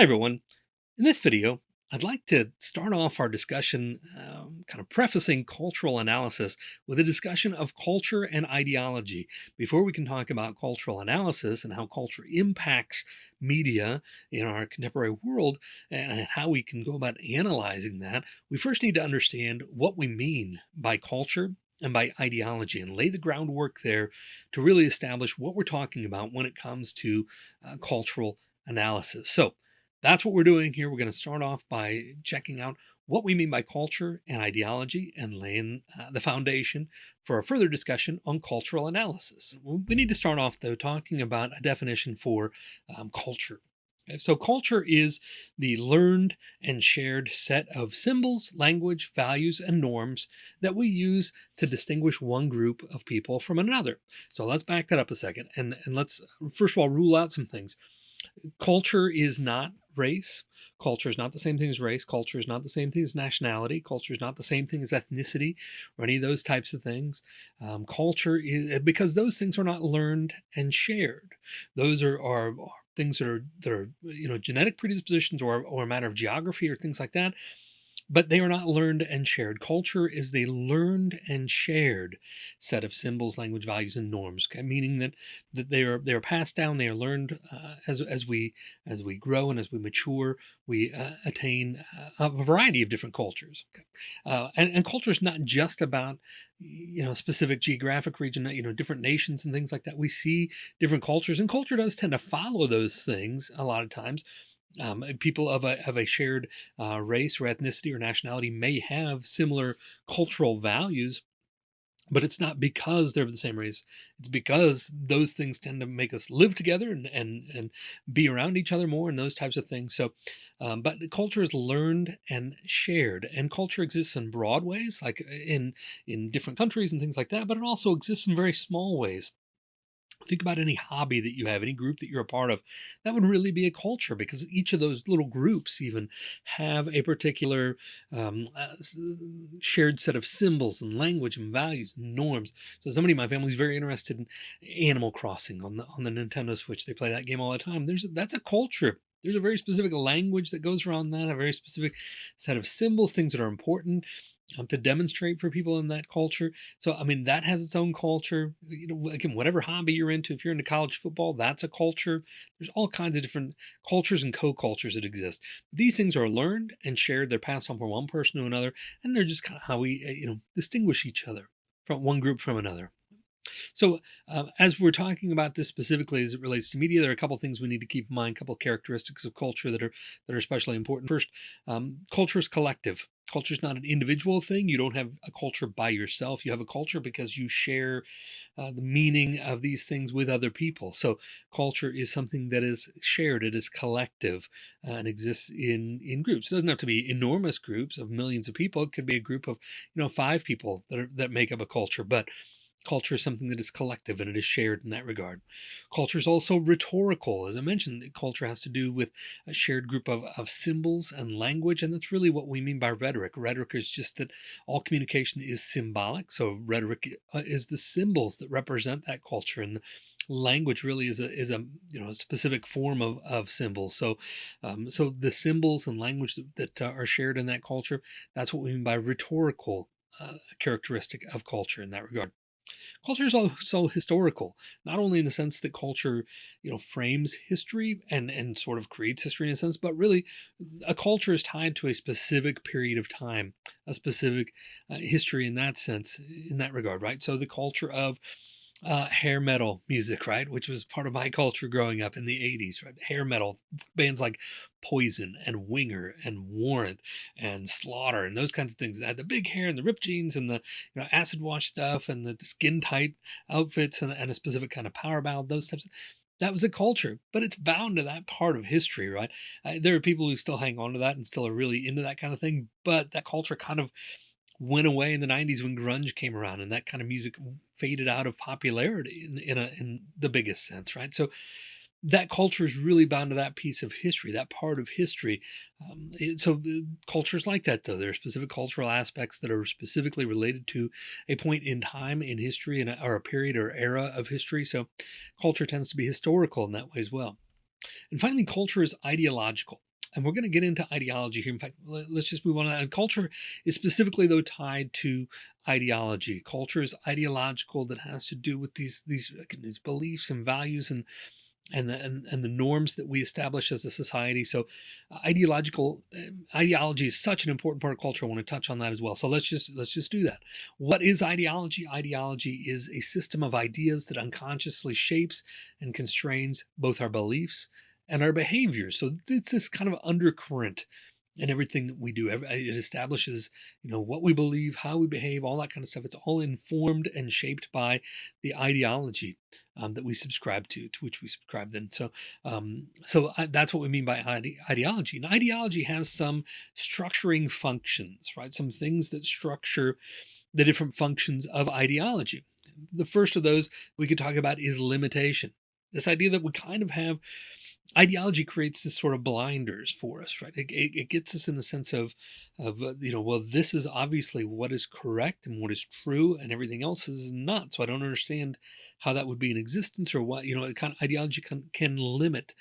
Hi everyone. In this video, I'd like to start off our discussion um, kind of prefacing cultural analysis with a discussion of culture and ideology. Before we can talk about cultural analysis and how culture impacts media in our contemporary world and how we can go about analyzing that, we first need to understand what we mean by culture and by ideology and lay the groundwork there to really establish what we're talking about when it comes to uh, cultural analysis. So that's what we're doing here. We're going to start off by checking out what we mean by culture and ideology and laying uh, the foundation for a further discussion on cultural analysis. We need to start off though talking about a definition for um, culture. Okay, so culture is the learned and shared set of symbols, language, values, and norms that we use to distinguish one group of people from another. So let's back that up a second and, and let's first of all rule out some things. Culture is not race. Culture is not the same thing as race. Culture is not the same thing as nationality. Culture is not the same thing as ethnicity or any of those types of things. Um, culture is because those things are not learned and shared. Those are, are, are things that are that are you know genetic predispositions or, or a matter of geography or things like that but they are not learned and shared. Culture is the learned and shared set of symbols, language, values, and norms. Okay? Meaning that that they are they are passed down. They are learned uh, as as we as we grow and as we mature. We uh, attain uh, a variety of different cultures. Okay? Uh, and, and culture is not just about you know specific geographic region. You know different nations and things like that. We see different cultures, and culture does tend to follow those things a lot of times um, people of a, of a shared uh, race or ethnicity or nationality may have similar cultural values, but it's not because they're of the same race. It's because those things tend to make us live together and and and be around each other more and those types of things. So, um, but culture is learned and shared, and culture exists in broad ways, like uh, in in different countries and things like that. But it also exists in very small ways think about any hobby that you have, any group that you're a part of, that would really be a culture because each of those little groups even have a particular um, uh, shared set of symbols and language and values and norms. So somebody in my family is very interested in Animal Crossing on the on the Nintendo Switch. They play that game all the time. There's that's a culture there's a very specific language that goes around that, a very specific set of symbols, things that are important um, to demonstrate for people in that culture. So, I mean, that has its own culture. You know, again, whatever hobby you're into, if you're into college football, that's a culture. There's all kinds of different cultures and co-cultures that exist. These things are learned and shared. They're passed on from one person to another, and they're just kind of how we, uh, you know, distinguish each other from one group from another. So uh, as we're talking about this specifically as it relates to media, there are a couple things we need to keep in mind, a couple of characteristics of culture that are that are especially important. First, um, culture is collective. Culture is not an individual thing. You don't have a culture by yourself. You have a culture because you share uh, the meaning of these things with other people. So culture is something that is shared. It is collective uh, and exists in in groups. It doesn't have to be enormous groups of millions of people. It could be a group of you know five people that are that make up a culture, but Culture is something that is collective and it is shared in that regard. Culture is also rhetorical. As I mentioned, culture has to do with a shared group of, of symbols and language. And that's really what we mean by rhetoric. Rhetoric is just that all communication is symbolic. So rhetoric uh, is the symbols that represent that culture. And language really is a is a you know a specific form of of symbols so um, so the symbols and language that, that uh, are shared in that culture that's what we mean by rhetorical uh, characteristic of culture in that regard Culture is also historical, not only in the sense that culture, you know, frames history and, and sort of creates history in a sense, but really a culture is tied to a specific period of time, a specific uh, history in that sense, in that regard, right? So the culture of uh, hair metal music, right? Which was part of my culture growing up in the 80s, right? Hair metal bands like Poison and Winger and Warrant and Slaughter and those kinds of things that had the big hair and the ripped jeans and the you know acid wash stuff and the skin tight outfits and, and a specific kind of power ballad, those types of that was a culture, but it's bound to that part of history, right? Uh, there are people who still hang on to that and still are really into that kind of thing, but that culture kind of went away in the 90s when grunge came around and that kind of music faded out of popularity in, in, a, in the biggest sense, right? So that culture is really bound to that piece of history, that part of history. Um, it, so uh, cultures like that, though, there are specific cultural aspects that are specifically related to a point in time in history and or a period or era of history. So culture tends to be historical in that way as well. And finally, culture is ideological. And we're going to get into ideology here. In fact, let, us just move on. To that. And culture is specifically though tied to ideology. Culture is ideological that has to do with these these, these beliefs and values and and the, and, and the norms that we establish as a society. So uh, ideological uh, ideology is such an important part of culture. I want to touch on that as well. So let's just let's just do that. What is ideology? Ideology is a system of ideas that unconsciously shapes and constrains both our beliefs and our behaviors. So it's this kind of undercurrent in everything that we do. It establishes, you know, what we believe, how we behave, all that kind of stuff. It's all informed and shaped by the ideology um, that we subscribe to, to which we subscribe then. So, um, so I, that's what we mean by ide ideology. And ideology has some structuring functions, right? Some things that structure the different functions of ideology. The first of those we could talk about is limitation. This idea that we kind of have ideology creates this sort of blinders for us, right? It, it, it, gets us in the sense of, of uh, you know, well, this is obviously what is correct and what is true, and everything else is not. So I don't understand how that would be in existence, or what you know, kind of ideology can, can limit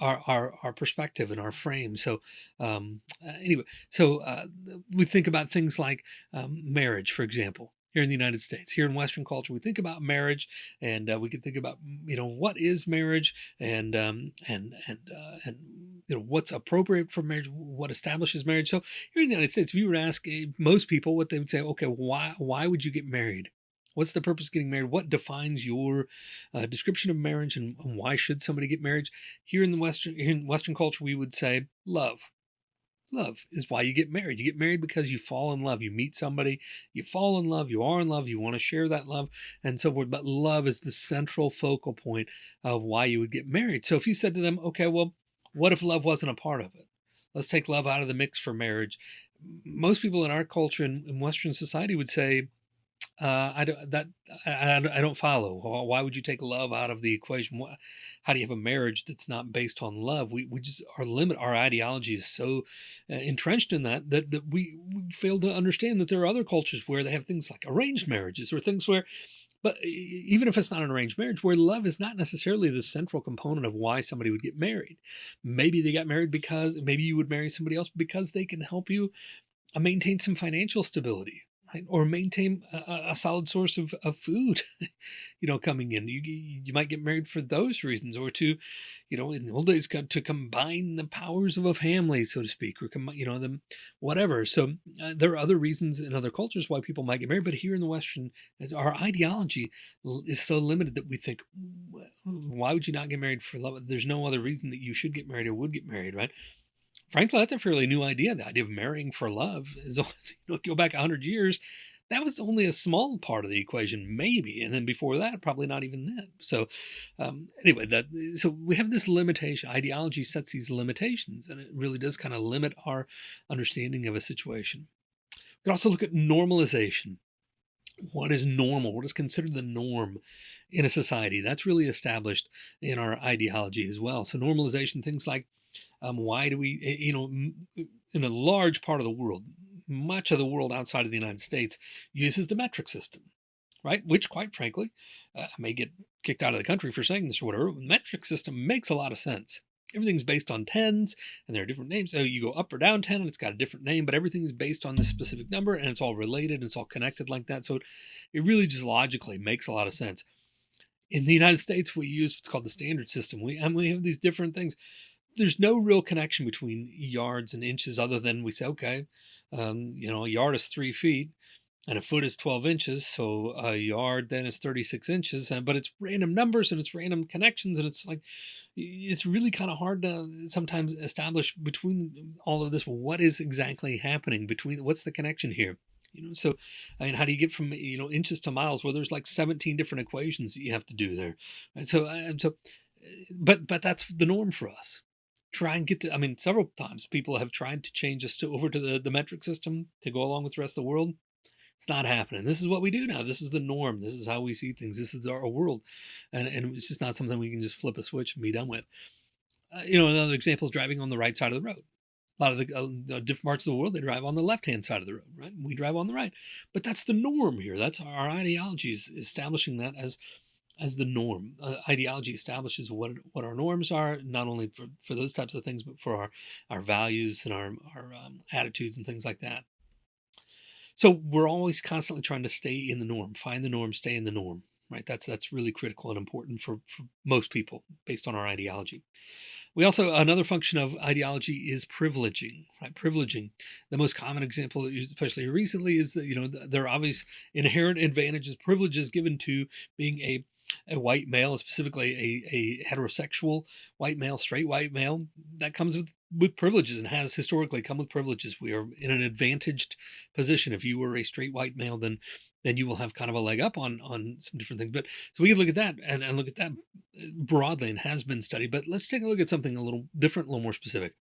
our, our our perspective and our frame. So um, uh, anyway, so uh, we think about things like um, marriage, for example here in the United States. Here in Western culture, we think about marriage, and uh, we can think about you know what is marriage, and um, and and uh, and you know what's appropriate for marriage, what establishes marriage. So here in the United States, if you were to ask eh, most people, what they would say, okay, why why would you get married? What's the purpose of getting married? What defines your uh, description of marriage, and why should somebody get married? Here in the Western in Western culture, we would say love love is why you get married. You get married because you fall in love. You meet somebody, you fall in love, you are in love, you want to share that love, and so forth. But love is the central focal point of why you would get married. So if you said to them, okay, well, what if love wasn't a part of it? Let's take love out of the mix for marriage. Most people in our culture and in Western society would say, uh, I don't that I, I don't follow. Why would you take love out of the equation? How do you have a marriage that's not based on love? We we just our limit our ideology is so uh, entrenched in that, that that we, we fail to understand that there are other cultures where they have things like arranged marriages or things where but even if it's not an arranged marriage, where love is not necessarily the central component of why somebody would get married. Maybe they got married because maybe you would marry somebody else because they can help you uh, maintain some financial stability or maintain a, a, solid source of, of food, you know, coming in. You, you might get married for those reasons or to, you know, in the old days, to combine the powers of a family, so to speak, or, you know, them, whatever. So uh, there are other reasons in other cultures why people might get married. But here in the Western, our ideology is so limited that we think, why would you not get married for love? There's no other reason that you should get married or would get married, right? Frankly, that's a fairly new idea. The idea of marrying for love is, you know, go back 100 years, that was only a small part of the equation, maybe. And then before that, probably not even then. So um, anyway, that so we have this limitation. Ideology sets these limitations, and it really does kind of limit our understanding of a situation. We can also look at normalization. What is normal? What is considered the norm in a society? That's really established in our ideology as well. So normalization, things like um, why do we, eh, you know, in a large part of the world, much of the world outside of the United States uses the metric system, right? Which, quite frankly, uh, I may get kicked out of the country for saying this or whatever. metric system makes a lot of sense. Everything's based on tens and there are different names. So you go up or down 10 and it's got a different name, but everything is based on this specific number and it's all related and it's all connected like that. So it, it really just logically makes a lot of sense. In the United States, we use what's called the standard system. We, and we have these different things there's no real connection between yards and inches other than we say, okay, um, you know, a yard is three feet and a foot is 12 inches. So a yard then is 36 inches, but it's random numbers and it's random connections. And it's like, it's really kind of hard to sometimes establish between all of this. What is exactly happening between, what's the connection here? You know, so I mean, how do you get from, you know, inches to miles where there's like 17 different equations that you have to do there. So, so, but, but that's the norm for us try and get to, I mean, several times people have tried to change us to over to the, the metric system to go along with the rest of the world. It's not happening. This is what we do now. This is the norm. This is how we see things. This is our world. And, and it's just not something we can just flip a switch and be done with. Uh, you know, another example is driving on the right side of the road. A lot of the uh, different parts of the world, they drive on the left-hand side of the road, right? We drive on the right. But that's the norm here. That's our ideology is establishing that as as the norm. Uh, ideology establishes what what our norms are, not only for, for those types of things, but for our our values and our our um, attitudes and things like that. So we're always constantly trying to stay in the norm, find the norm, stay in the norm. Right. That's that's really critical and important for, for most people based on our ideology. We also another function of ideology is privileging, right? Privileging. The most common example, especially recently, is that you know there are obvious inherent advantages, privileges given to being a a white male, specifically a, a heterosexual white male, straight white male, that comes with, with privileges and has historically come with privileges. We are in an advantaged position. If you were a straight white male, then then you will have kind of a leg up on on some different things. But so we can look at that and, and look at that uh, broadly and has been studied. But let's take a look at something a little different, a little more specific.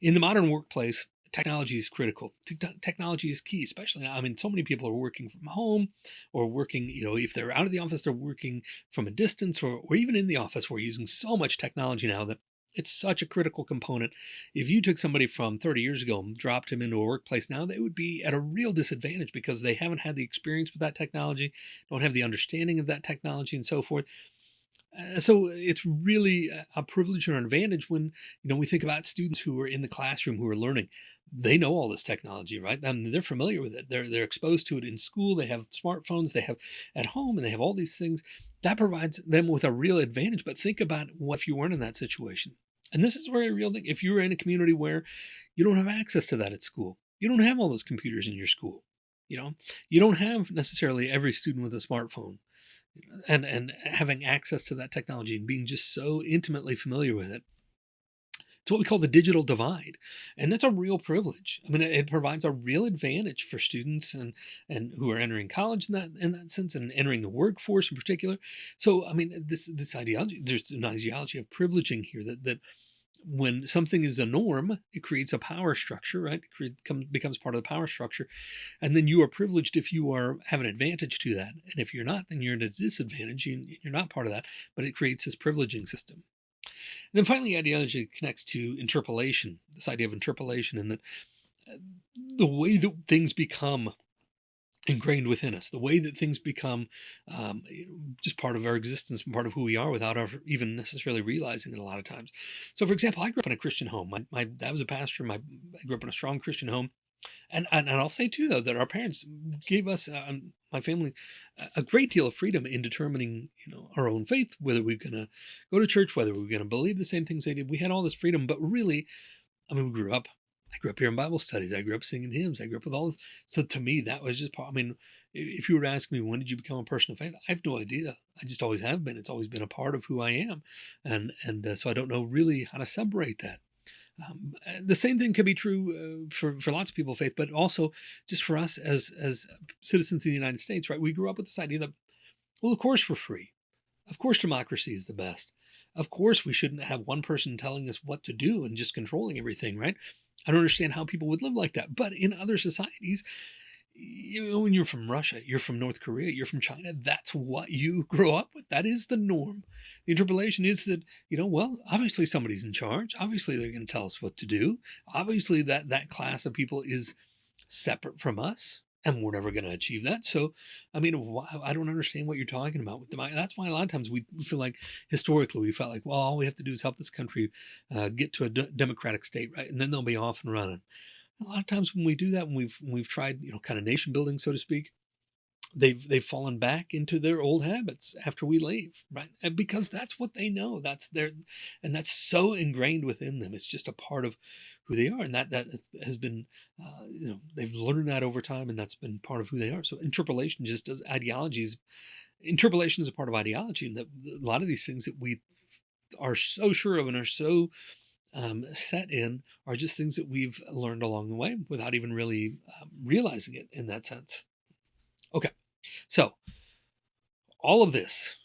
In the modern workplace, technology is critical. technology is key, especially now. I mean, so many people are working from home or working, you know, if they're out of the office, they're working from a distance or, or even in the office. We're using so much technology now that it's such a critical component. If you took somebody from 30 years ago and dropped him into a workplace now, they would be at a real disadvantage because they haven't had the experience with that technology, don't have the understanding of that technology and so forth. Uh, so it's really a privilege or an advantage when you know we think about students who are in the classroom who are learning they know all this technology right? I mean, they're familiar with it. They're they're exposed to it in school. They have smartphones. They have at home and they have all these things. That provides them with a real advantage. But think about what if you weren't in that situation? And this is a real thing. If you're in a community where you don't have access to that at school you don't have all those computers in your school you know? You don't have necessarily every student with a smartphone. And and having access to that technology and being just so intimately familiar with it it's what we call the digital divide and that's a real privilege i mean it, provides a real advantage for students and and who are entering college in that in that sense and entering the workforce in particular so i mean this this ideology there's an ideology of privileging here that that when something is a norm, it creates a power structure, right? It create, becomes part of the power structure. And then you are privileged if you are have an advantage to that. And if you're not, then you're at a disadvantage. You, you're not part of that, but it creates this privileging system. And then finally, ideology connects to interpolation, this idea of interpolation and that uh, the way that things become ingrained within us, the way that things become um, just part of our existence and part of who we are without our even necessarily realizing it a lot of times. So for example, I grew up in a Christian home. My, my dad was a pastor. My, I grew up in a strong Christian home. And, and, and I'll say too, though, that our parents gave us, um, my family, a great deal of freedom in determining, you know, our own faith, whether we're going to go to church, whether we're going to believe the same things they did. We had all this freedom, but really, I mean, we grew up I grew up here in Bible studies. I grew up singing hymns. I grew up with all this. So to me, that was just part. I mean, if you were to ask me, when did you become a person of faith? I have no idea. I just always have been. It's always been a part of who I am. And, and uh, so I don't know really how to separate that. Um, the same thing can be true uh, for, for lots of people of faith, but also just for us as, as citizens of the United States, right? We grew up with this idea that, well, of course we're free. Of course democracy is the best. Of course we shouldn't have one person telling us what to do and just controlling everything, right? I don't understand how people would live like that. But in other societies, you know, when you're from Russia, you're from North Korea, you're from China, that's what you grow up with. That is the norm. The interpolation is that, you know, well, obviously somebody's in charge. Obviously they're going to tell us what to do. Obviously that that class of people is separate from us and we're never going to achieve that. So, I mean, I don't understand what you're talking about with them. That's why a lot of times we feel like historically we felt like, well, all we have to do is help this country uh, get to a democratic state, right? And then they'll be off and running. A lot of times when we do that, when we've when we've tried, you know, kind of nation building, so to speak, they've they've fallen back into their old habits after we leave, right? And because that's what they know. That's their, and that's so ingrained within them. It's just a part of who they are, and that that has been, uh, you know, they've learned that over time, and that's been part of who they are. So interpolation just does ideologies. Interpolation is a part of ideology, and that a lot of these things that we are so sure of and are so um, set in are just things that we've learned along the way without even really um, realizing it in that sense. Okay, so all of this,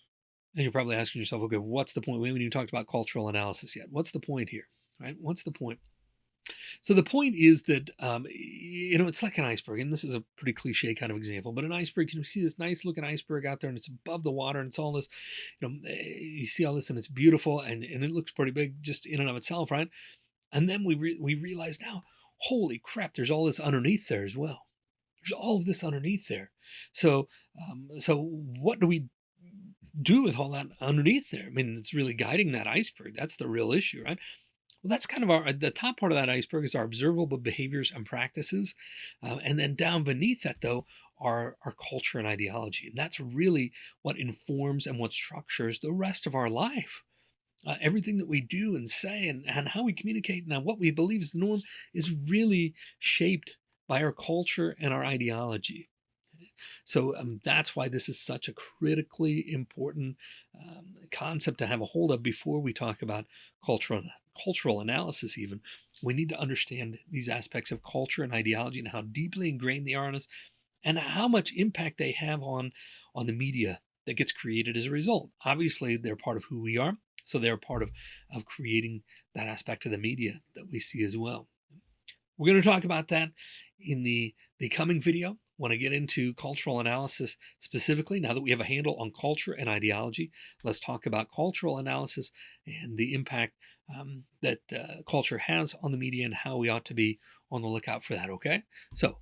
and you're probably asking yourself, okay, what's the point? We haven't even talked about cultural analysis yet. What's the point here, right? What's the point? So the point is that, um, you know, it's like an iceberg, and this is a pretty cliche kind of example, but an iceberg, you know, see this nice looking iceberg out there and it's above the water and it's all this, you know, eh, you see all this and it's beautiful and, and it looks pretty big just in and of itself, right? And then we, re we realize now, holy crap, there's all this underneath there as well. There's all of this underneath there. So, um, so what do we do with all that underneath there? I mean, it's really guiding that iceberg. That's the real issue, right? Well, that's kind of our the top part of that iceberg is our observable behaviors and practices, uh, and then down beneath that, though, are our culture and ideology, and that's really what informs and what structures the rest of our life. Uh, everything that we do and say and, and how we communicate and what we believe is the norm is really shaped by our culture and our ideology. So um, that's why this is such a critically important um, concept to have a hold of before we talk about cultural cultural analysis. Even we need to understand these aspects of culture and ideology and how deeply ingrained they are in us, and how much impact they have on on the media that gets created as a result. Obviously, they're part of who we are, so they're part of of creating that aspect of the media that we see as well. We're going to talk about that in the the coming video want to get into cultural analysis specifically, now that we have a handle on culture and ideology, let's talk about cultural analysis and the impact um, that uh, culture has on the media and how we ought to be on the lookout for that. Okay, so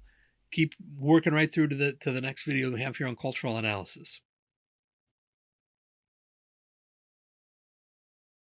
keep working right through to the to the next video we have here on cultural analysis.